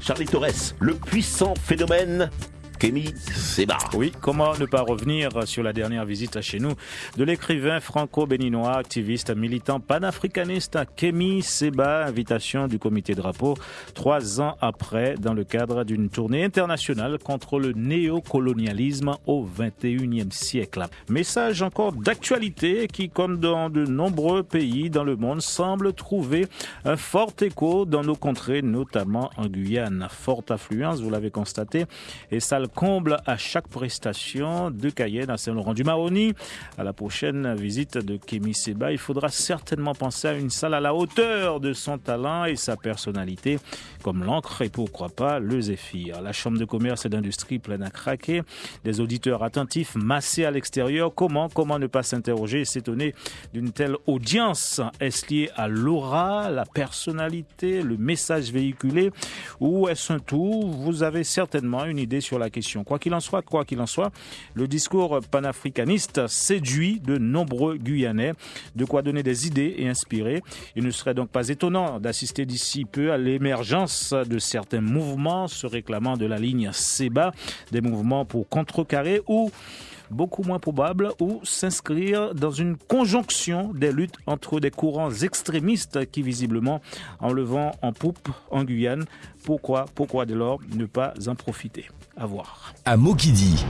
Charlie Torres, le puissant phénomène Kémy Seba. Oui, comment ne pas revenir sur la dernière visite chez nous de l'écrivain franco-béninois, activiste, militant panafricaniste Kémy Seba, invitation du comité drapeau trois ans après dans le cadre d'une tournée internationale contre le néocolonialisme au 21e siècle. Message encore d'actualité qui, comme dans de nombreux pays dans le monde, semble trouver un fort écho dans nos contrées, notamment en Guyane. Forte affluence, vous l'avez constaté, et ça comble à chaque prestation de Cayenne à Saint-Laurent-du-Maroni. À la prochaine visite de Kémy Seba, il faudra certainement penser à une salle à la hauteur de son talent et sa personnalité, comme l'encre et pourquoi pas le zéphyr. La Chambre de commerce et d'industrie pleine à craquer, des auditeurs attentifs massés à l'extérieur. Comment, comment ne pas s'interroger et s'étonner d'une telle audience? Est-ce lié à l'aura, la personnalité, le message véhiculé? Ou est-ce un tout? Vous avez certainement une idée sur la Quoi qu'il en soit, quoi qu'il en soit, le discours panafricaniste séduit de nombreux Guyanais, de quoi donner des idées et inspirer. Il ne serait donc pas étonnant d'assister d'ici peu à l'émergence de certains mouvements se réclamant de la ligne SEBA, des mouvements pour contrecarrer ou beaucoup moins probable, ou s'inscrire dans une conjonction des luttes entre des courants extrémistes qui visiblement en levant en poupe en Guyane. Pourquoi, pourquoi dès lors ne pas en profiter? À voir. À Mokidi.